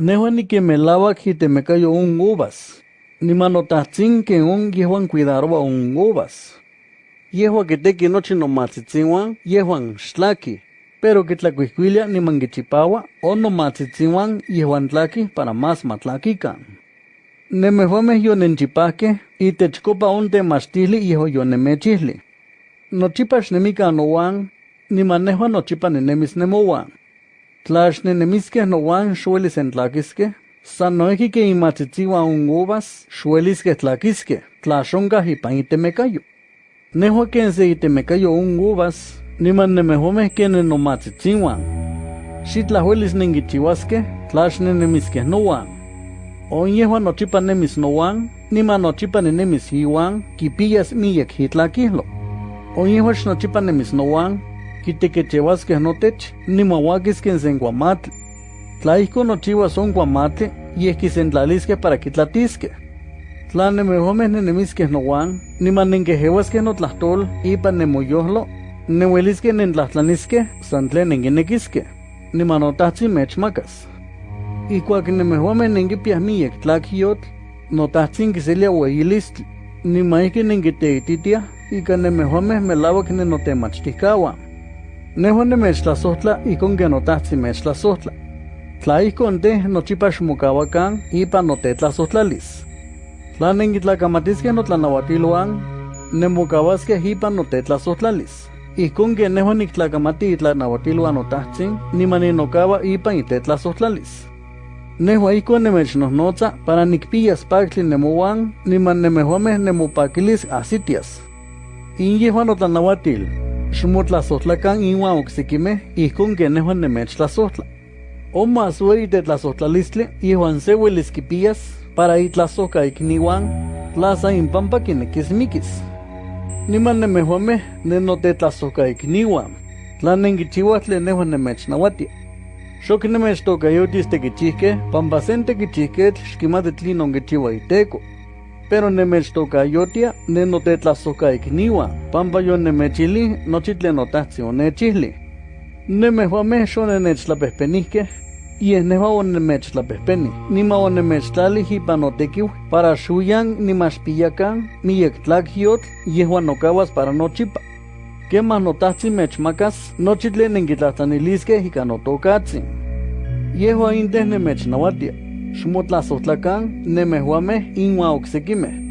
Nehuan ni que me lava que te me cayó un uvas. Ni manotatzin que un yehuan cuidaroba un uvas. Yehua que te que noche no matzitzinwan, yehuan shlaki. Pero que tlacuisquilia ni mangichipawa o no matzitzinwan yehuan tlaki para más matlaquican. Nemehuame yo nenchipake y techcopa un temastili yeho yo nemechihli. Nochipash nemika nowan, ni manejo nochipa nenemis nemowan. Tlash nenemiske nowan xuelis en tlaquiske, san noeki que imatzitziwa un uvas, xuelis que tlaquiske, tlashonga ipan itemecayo. Nejo que se itemecayo un uvas, ni man nemehome que nenomatzitziwan. Xitlahuelis nengichiwaske, tlash nenemiske nowan. On yehuan nochipa nemis nowan, nima nochipa nenemis iwan, kipillas miyek hitlakihlo. On yehuax nochipa nemis nowan, kitequechehuasqueh notech, nimauaquisqueh sen guamatl. Tlaihco nochiua son guamatli, yeh quisentlalisqueh para quitlatisqueh. Tla nemehomeh nenemisqueh nowan, niman nenquejeuasqueh notlahtol ipan nemoyohlo, neuelisqueh nentlahtlaniskeh san tlen nenquinequisqueh, niman notahtzin mechmacas. Ikuak nemehomeh nenquipiah miyek tlaquiyotl, notahtzin quiselia ueyilistli, niman ihki nenquiteititiah ika nemehomeh melauac nenotemachticahuan. Icon que notahtzin mechtlasohtla. Tla icon te nochipa xmocahuacan ipan notetlasohtlalis. Tla nenquitlacamatisqueh notlanauatiluan, nemocauasqueh ipan notetlasohtlalis. Icon que nehuan nictlacamati itlanauatiluan notahtzin, niman ninocava ipan itetlasohtlalis. Nehua icon nemechnohnotza para nicpiyas pactli nemowan, niman nemehuameh nemopaquilis asitias. In yehuan notlanauatil, xmotlasohtlacan inuan ocsiquimeh icon que nehuan nemechtlasohtla. O más uey tetlasohtlalistli yehuan se uelis quipiyas para itlasohca icniuan, tlaza impampa quinequismiquis. Niman nemehuameh nenotetlasohca icniuan, tla nenquichiuas tlen nehuan nemechnauatia. Xok nemechtocayotis tequichihqueh, pampa sen tequichihquetl xquimati tlin onquichiua iteco. Pero nemechtocayotia nenotetlasohca icniuan, pampa yo nemechili nochi tlen notahtzin onechihli. Nemehuameh xonenechtlapehpenihqueh, yeh nehua onemechtlapehpeni, nima onemechtlali ipan notequiu para xuyan nimaxpiyacan miyek tlacyotl yehuan nocahuas para nochipa. Quemah notahtzin mechmacas nochi tlen nenquitlahtlaniliskeh ika notocatzin. Yehua inteh nemechnauatia, xmotlasohtlacan nemehuameh inuan ocsequimeh.